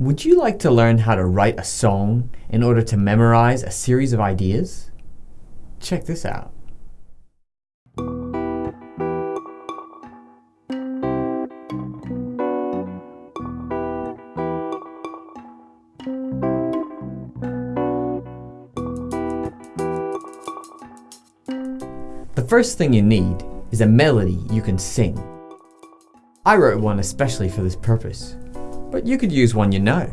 Would you like to learn how to write a song in order to memorize a series of ideas? Check this out. The first thing you need is a melody you can sing. I wrote one especially for this purpose, but you could use one you know.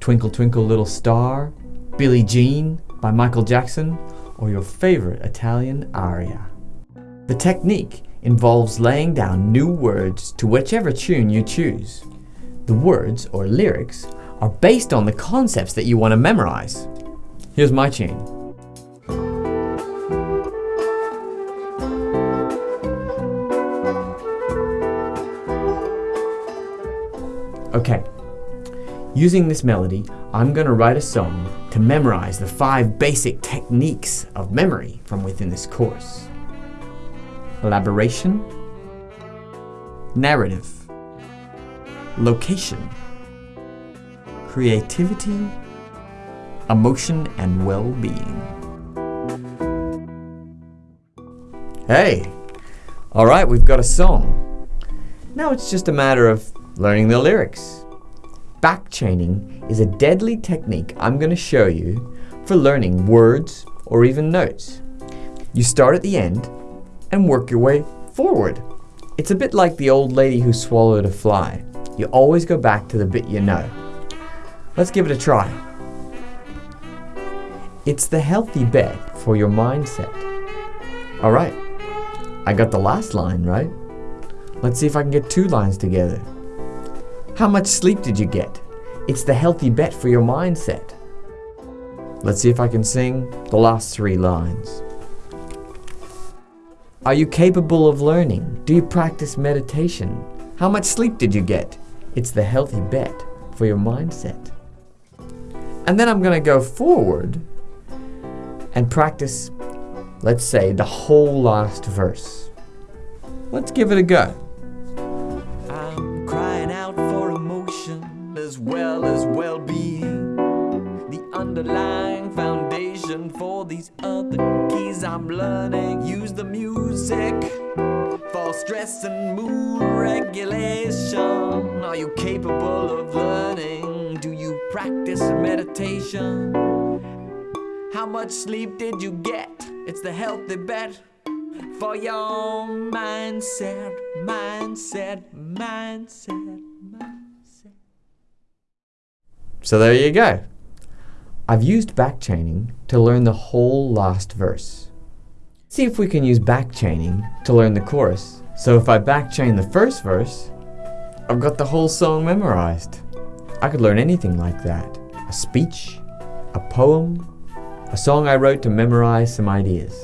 Twinkle Twinkle Little Star, Billie Jean by Michael Jackson, or your favorite Italian aria. The technique involves laying down new words to whichever tune you choose. The words, or lyrics, are based on the concepts that you want to memorize. Here's my tune. Okay, using this melody, I'm going to write a song to memorize the five basic techniques of memory from within this course. Elaboration, narrative, location, creativity, emotion and well-being. Hey, all right, we've got a song. Now it's just a matter of learning the lyrics. Backchaining is a deadly technique I'm going to show you for learning words or even notes. You start at the end and work your way forward. It's a bit like the old lady who swallowed a fly. You always go back to the bit you know. Let's give it a try. It's the healthy bet for your mindset. Alright, I got the last line right. Let's see if I can get two lines together. How much sleep did you get? It's the healthy bet for your mindset. Let's see if I can sing the last three lines. Are you capable of learning? Do you practice meditation? How much sleep did you get? It's the healthy bet for your mindset. And then I'm going to go forward and practice, let's say, the whole last verse. Let's give it a go. Underlying foundation for these other keys I'm learning. Use the music for stress and mood regulation. Are you capable of learning? Do you practice meditation? How much sleep did you get? It's the healthy bet for your mindset, mindset, mindset. So there you go. I've used backchaining to learn the whole last verse. See if we can use backchaining to learn the chorus. So if I backchain the first verse, I've got the whole song memorized. I could learn anything like that. A speech, a poem, a song I wrote to memorize some ideas.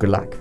Good luck.